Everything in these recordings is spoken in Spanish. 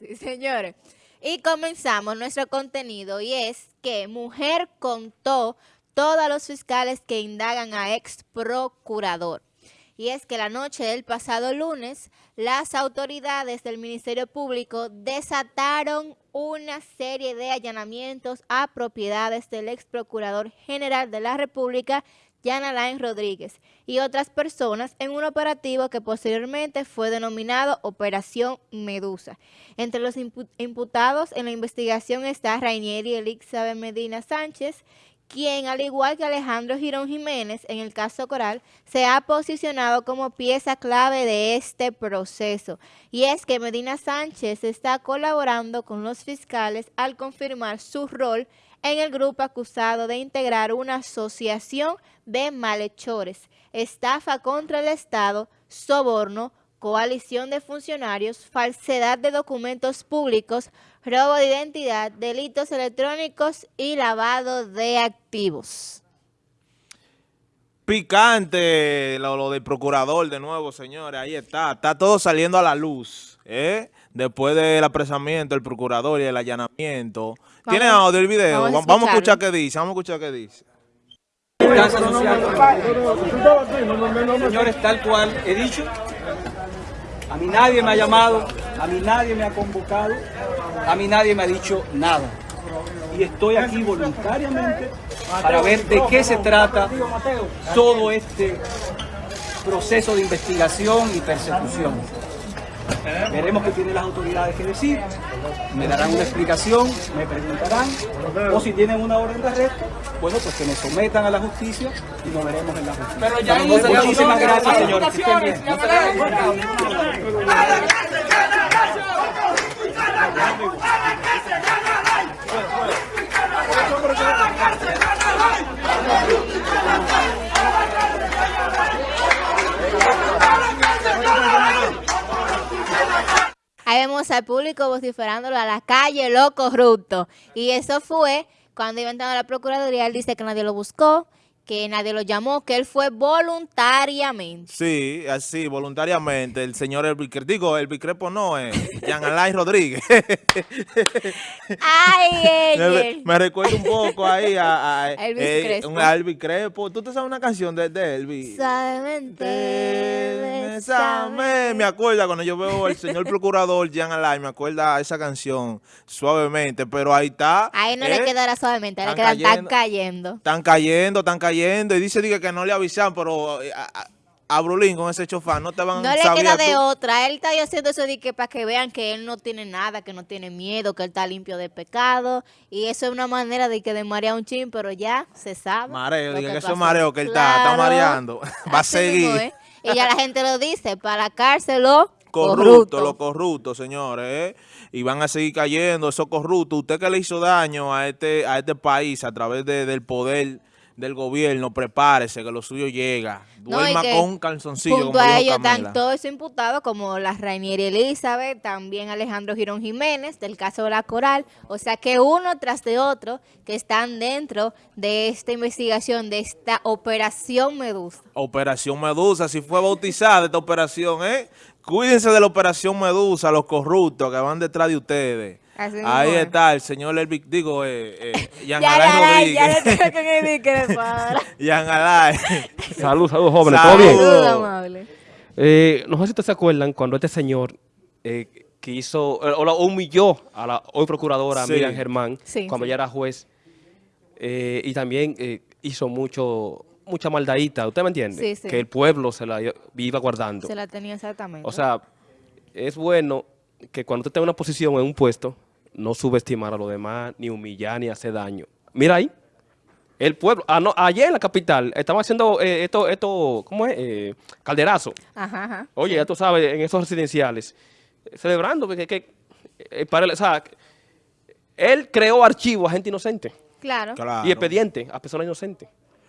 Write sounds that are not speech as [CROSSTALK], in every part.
[LAUGHS] así, señores. Y comenzamos nuestro contenido y es que mujer contó todos los fiscales que indagan a ex procurador. Y es que la noche del pasado lunes, las autoridades del Ministerio Público desataron una serie de allanamientos a propiedades del ex procurador general de la República Jan Alain Rodríguez y otras personas en un operativo que posteriormente fue denominado Operación Medusa. Entre los imputados en la investigación está Rainieri Elixabeth Medina Sánchez, quien, al igual que Alejandro Girón Jiménez en el caso Coral, se ha posicionado como pieza clave de este proceso. Y es que Medina Sánchez está colaborando con los fiscales al confirmar su rol en el grupo acusado de integrar una asociación de malhechores, estafa contra el Estado, soborno, coalición de funcionarios, falsedad de documentos públicos, robo de identidad, delitos electrónicos y lavado de activos. Picante lo, del procurador de nuevo, señores, ahí está, está todo saliendo a la luz, ¿eh? Después del apresamiento, el procurador y el allanamiento. ¿Tiene audio el video? Vamos, a, escuchar qué dice, vamos a escuchar qué dice. Señores, tal cual he dicho, a mí nadie me ha llamado, a mí nadie me ha convocado, a mí nadie me ha dicho nada. Y estoy aquí voluntariamente para ver de qué se trata todo este proceso de investigación y persecución. Veremos qué tienen las autoridades que decir, me darán una explicación, me preguntarán, o si tienen una orden de arresto, bueno, pues que me sometan a la justicia y nos veremos en la justicia. Pero ya Muchísimas gracias, señores. Ahí vemos al público vociferándolo a la calle, lo corrupto. Y eso fue cuando iba entrando a la Procuraduría, él dice que nadie lo buscó, que nadie lo llamó, que él fue voluntariamente. Sí, así, voluntariamente. El señor Elvis digo, el Crepo no, es Jean Alain Rodríguez. Ay, [LAUGHS] me, me, recuerda un poco ahí a, a [LAUGHS] Elvis, eh, Un Elvis Crepo. ¿Tú te sabes una canción de, de Elvis? Suavemente, Me acuerda cuando yo veo al señor procurador Jean Alain, me acuerda esa canción, Suavemente, pero ahí está. Ahí no le le quedará suavemente, le quedan tan cayendo. Están cayendo, están cayendo y dice que no le avisan, pero eh, a, Brulín con ese chofán no te van a No le queda de otra. Él está haciendo eso de que para que vean que él no tiene nada, que no tiene miedo, que él está limpio de pecado. Y eso es una manera de que desmarea un chin, pero ya se sabe. Mareo, diga que, eso es mareo que él está, está mareando. [LAUGHS] Va a seguir. Y ya la gente lo dice, para la cárcel lo corrupto. Corrupto, señores. ¿eh? Y van a seguir cayendo esos corruptos. Usted que le hizo daño a este, a este país a través del poder del gobierno, prepárese que lo suyo llega. Duerma con un calzoncillo. Junto a ellos están todos imputados como la Rainieri Elizabeth, también Alejandro Girón Jiménez, del caso de la Coral. O sea que uno tras de otro que están dentro de esta investigación, de esta Operación Medusa. Operación Medusa, si fue bautizada esta operación, ¿eh? Cuídense de la Operación Medusa, los corruptos que van detrás de ustedes. Ahí está el señor Elvic, digo, eh, eh, [LAUGHS] Yan Alain Rodríguez. Yan [LAUGHS] [LAUGHS] Alain. Salud, salud, jóvenes. ¿Todo bien? amable. Eh, no sé si ustedes se acuerdan cuando este señor eh, quiso, eh, o humilló a la hoy procuradora Miriam Germán, cuando ya era juez, eh, y también eh, hizo mucho mucha maldadita, ¿usted me entiende? Que el pueblo se la iba guardando. Se la tenía exactamente. O sea, es bueno que cuando usted tenga una posición en un puesto, no subestimar a los demás, ni humillar, ni hacer daño. Mira ahí, el pueblo, ah, no, ayer en la capital, estaban haciendo eh, esto, esto, ¿cómo es? Eh, calderazo. Ajá, ajá. Oye, ya tú sabes, en esos residenciales, celebrando que, que eh, para, o sea, él creó archivos a gente inocente. Claro. Y expediente a personas inocentes.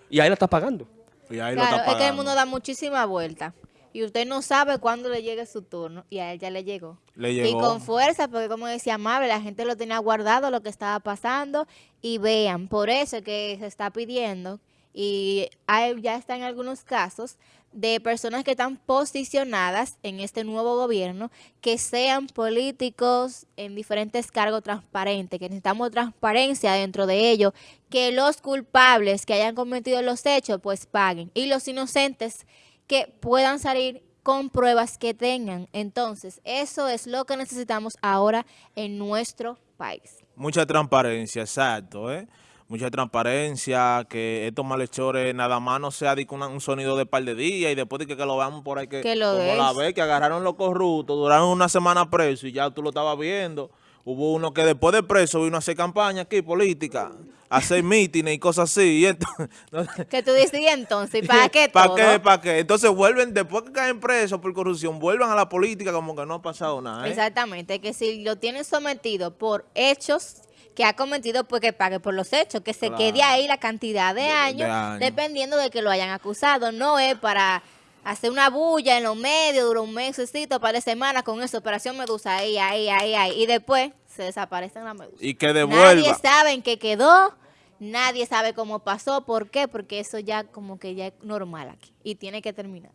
Y ahí la está pagando. Y ahí claro, está pagando. es que el mundo da muchísima vuelta y usted no sabe cuándo le llegue su turno y a él ya le llegó. Le llegó. Y con fuerza, porque como decía Mabel, la gente lo tenía guardado lo que estaba pasando y vean, por eso es que se está pidiendo y hay, ya está en algunos casos de personas que están posicionadas en este nuevo gobierno, que sean políticos en diferentes cargos transparentes, que necesitamos transparencia dentro de ellos, que los culpables que hayan cometido los hechos pues paguen y los inocentes que puedan salir con pruebas que tengan. Entonces, eso es lo que necesitamos ahora en nuestro país. Mucha transparencia, exacto, ¿eh? mucha transparencia, que estos malhechores nada más no sea de un, sonido de par de días y después de que, lo veamos por ahí que, que lo como la vez que agarraron los corruptos, duraron una semana preso y ya tú lo estabas viendo. Hubo uno que después de preso vino a hacer campaña aquí, política, hacer mítines y cosas así. Y [LAUGHS] ¿Qué tú dices entonces? ¿Para qué [LAUGHS] ¿Para qué? ¿Para qué? Entonces vuelven, después que caen presos por corrupción, vuelven a la política como que no ha pasado nada. ¿eh? Exactamente, que si lo tienen sometido por hechos que ha cometido, pues que pague por los hechos, que se quede ahí la cantidad de, años, dependiendo de que lo hayan acusado. No es para hacer una bulla en los medios, dura un mesecito, para de semana con esa operación Medusa, ahí, ahí, ahí, ahí, y después se desaparecen las medusas. Y que devuelva. Nadie sabe en qué quedó, nadie sabe cómo pasó, ¿por qué? Porque eso ya como que ya es normal aquí y tiene que terminar.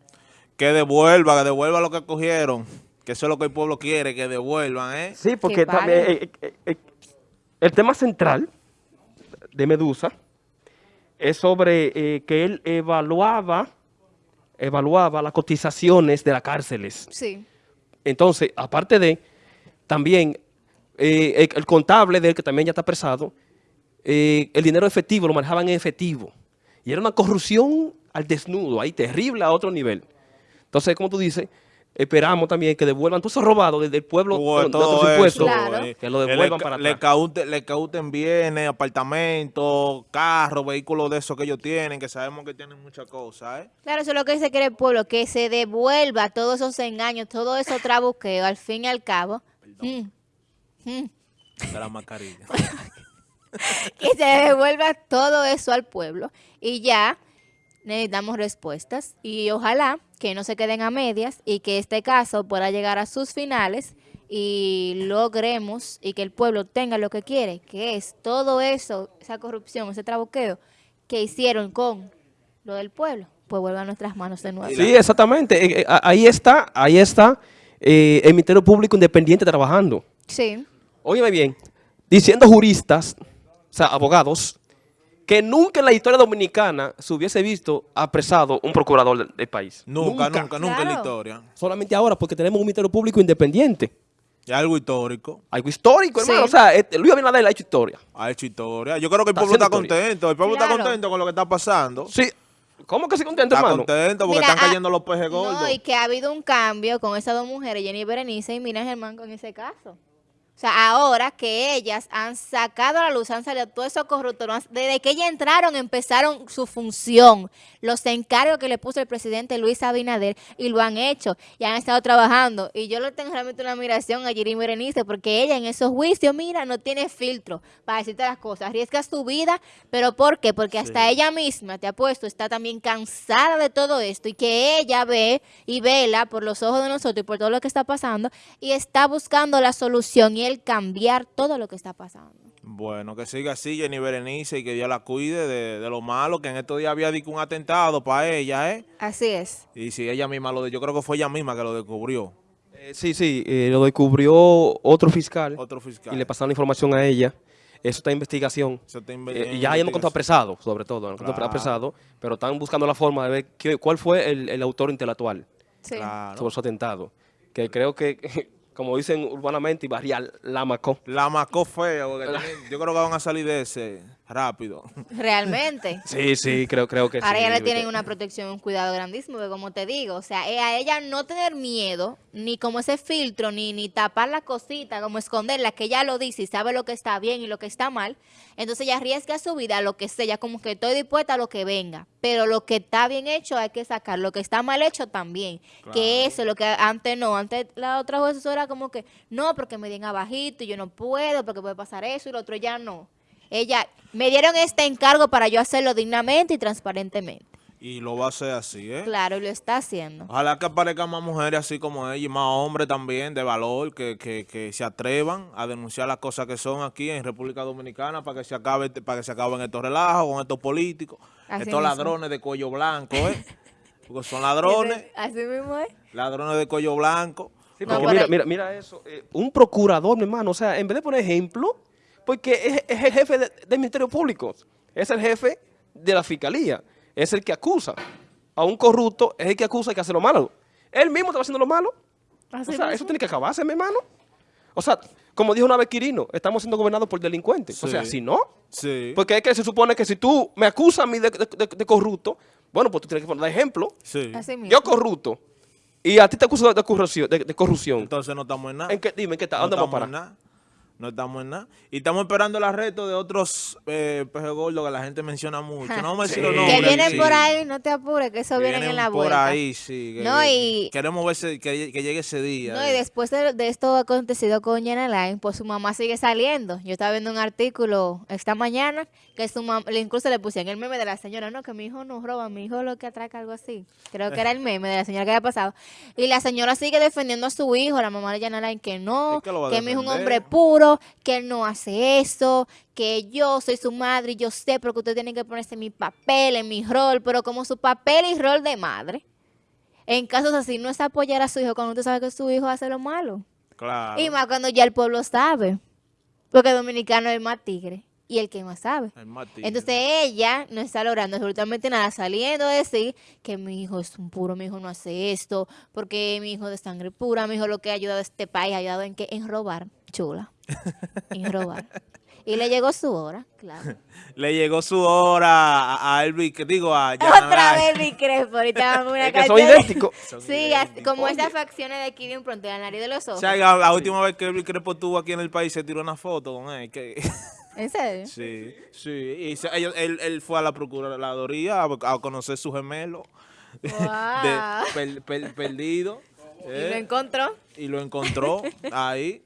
Que devuelva, que devuelva lo que cogieron, que eso es lo que el pueblo quiere, que devuelvan, ¿eh? Sí, porque también... Eh, eh, eh, el tema central de Medusa es sobre eh, que él evaluaba, evaluaba las cotizaciones de las cárceles. Sí. Entonces, aparte de, también, eh, el, contable de él, que también ya está apresado, eh, el dinero efectivo lo manejaban en efectivo. Y era una corrupción al desnudo, ahí terrible a otro nivel. Entonces, como tú dices, esperamos también que devuelvan todo eso robado desde el pueblo de los impuestos, que lo devuelvan para le cauten, le cauten bienes, apartamentos, carros, vehículos de esos que ellos tienen, que sabemos que tienen muchas cosas. ¿eh? Claro, eso es lo que dice que el pueblo, que se devuelva todos esos engaños, todo eso trabuqueo, al fin y al cabo. Mm, mm. De la mascarilla. [LAUGHS] que se devuelva todo eso al pueblo y ya necesitamos respuestas y ojalá que no se queden a medias y que este caso pueda llegar a sus finales y logremos y que el pueblo tenga lo que quiere, que es todo eso, esa corrupción, ese trabuqueo que hicieron con lo del pueblo, pues vuelva a nuestras manos de nuevo. Sí, exactamente. Eh, eh, ahí está, ahí está eh, el Ministerio Público Independiente trabajando. Sí. Óyeme bien, diciendo juristas, sea, abogados, que nunca en la historia dominicana se hubiese visto apresado un procurador del, país. Nunca, nunca, nunca, en la historia. Solamente ahora porque tenemos un ministerio público independiente. Es algo histórico. Algo histórico, hermano. O sea, este, Luis Abinader ha hecho historia. Ha hecho historia. Yo creo que el pueblo está contento. El pueblo está contento con lo que está pasando. Sí. ¿Cómo que se contento, hermano? Está contento porque están cayendo los pejes gordos. No, y que ha habido un cambio con esas dos mujeres, Jenny Berenice y Mina Germán, con ese caso. O sea, ahora que ellas han sacado a la luz, han salido todos esos corruptos, desde que ellas entraron empezaron su función, los encargos que le puso el presidente Luis Abinader y lo han hecho y han estado trabajando. Y yo le tengo realmente una admiración a Jirí Berenice porque ella en esos juicios, mira, no tiene filtro para decirte las cosas, arriesga su vida, pero ¿por qué? Porque hasta ella misma, te ha puesto, está también cansada de todo esto y que ella ve y vela por los ojos de nosotros y por todo lo que está pasando y está buscando la solución y el cambiar todo lo que está pasando. Bueno, que siga así Jenny Berenice y que Dios la cuide de, lo malo, que en estos días había dicho un atentado para ella, ¿eh? Así es. Y si ella misma lo yo creo que fue ella misma que lo descubrió. Eh, sí, sí, eh, lo descubrió otro fiscal. Otro fiscal. Y le pasaron la información a ella. Eso está en investigación. Eso está eh, y ya ella no contó apresado, sobre todo, no contó apresado, pero están buscando la forma de ver qué, cuál fue el, autor intelectual sí. sobre su atentado. Que creo que [LAUGHS] como dicen urbanamente y barrial, la macó. La macó feo, [LAUGHS] yo creo que van a salir de ese rápido. Realmente. [LAUGHS] sí, sí, creo, creo que Ahora sí. ya le tienen una protección, un cuidado grandísimo, porque como te digo, o sea, eh, a ella no tener miedo, ni como ese filtro, ni, ni tapar la cosita, como esconderla, que ella lo dice y sabe lo que está bien y lo que está mal, entonces ella arriesga su vida a lo que sea, como que estoy dispuesta a lo que venga, pero lo que está bien hecho hay que sacar, lo que está mal hecho también, que eso, lo que antes no, antes la otra juez era como que, no, porque me den abajito y yo no puedo, porque puede pasar eso y lo otro ya no. Ella, me dieron este encargo para yo hacerlo dignamente y transparentemente. Y lo va a hacer así, ¿eh? Claro, lo está haciendo. Ojalá que aparezcan más mujeres así como ella y más hombres también de valor que, que, que, se atrevan a denunciar las cosas que son aquí en República Dominicana para que se acabe para que se acaben estos relajos con estos políticos, estos ladrones de cuello blanco, ¿eh? [LAUGHS] Porque son ladrones. Así mismo es. Ladrones de cuello blanco. Sí, porque mira, mira eso. eh, un procurador, mi hermano, o sea, en vez de poner ejemplo, porque es, es el jefe de- del Ministerio Público, es el jefe de la Fiscalía, es el que acusa. A un corrupto es el que acusa y que hace lo malo. Él mismo está haciendo lo malo. O sea, mismo. eso tiene que acabarse, mi hermano. O sea, como dijo una vez Quirino, estamos siendo gobernados por delincuentes. O sea, si no, Sí. porque es que se supone que si tú me acusas a mí de, de- de- de corrupto, bueno, pues tú tienes que poner ejemplo. sí. Así mismo. Yo corrupto y a ti te acuso de, de corrupción. de- de corrupción. Entonces no estamos en nada. ¿En qué, dime, ¿en qué está? no ¿Dónde vamos a estamos en parar? No estamos en nada. Y estamos esperando el arresto de otros eh, peje gordos que la gente menciona mucho. [LAUGHS] No vamos a decir los Sí. nombres. Que vienen sí. por ahí, no te apures, que eso Que vienen en la por vuelta. ahí, sí. que- No, y- Queremos ver ese- que, que llegue ese día. No, eh. y después de, de esto acontecido con Jenna Line, pues su mamá sigue saliendo. Yo estaba viendo un artículo esta mañana que su mamá, incluso le pusieron el meme de la señora, no, que mi hijo no roba, mi hijo lo que atraca, algo así. Creo que era el meme de la señora que había pasado. Y la señora sigue defendiendo a su hijo, la mamá de Jenna Line, que no, Es que que mi hijo es un hombre puro, que él no hace eso, que yo soy su madre y yo sé, porque usted tiene que ponerse en mi papel, en mi rol, pero como su papel y rol de madre. En casos así, no es apoyar a su hijo cuando usted sabe que su hijo hace lo malo. Claro. Y más cuando ya el pueblo sabe. Porque el dominicano es el más tigre. Y el que más sabe. El más tigre. Entonces ella no está logrando absolutamente nada, saliendo a decir que mi hijo es un puro, mi hijo no hace esto, porque mi hijo de sangre pura, mi hijo lo que ha ayudado a este país, ha ayudado en que en robar, chula, en robar. Y le llegó su hora, claro. [LAUGHS] Le llegó su hora a, Elvis, que digo, a Otra vez mi Crespo, ahorita [LAUGHS] vamos a una que son canción. idénticos. Sí, así como esas facciones de aquí de un pronto, la nariz de los O ojos. sea, la, la última vez que Elvis Crespo estuvo aquí en el país se tiró una foto con él. Que, [LAUGHS] ¿En serio? sí, sí. Y se- ellos- él, él fue a la Procuraduría a, a conocer su gemelo de, Wow. per- per- perdido. Y lo eh, encontró. y lo encontró ahí.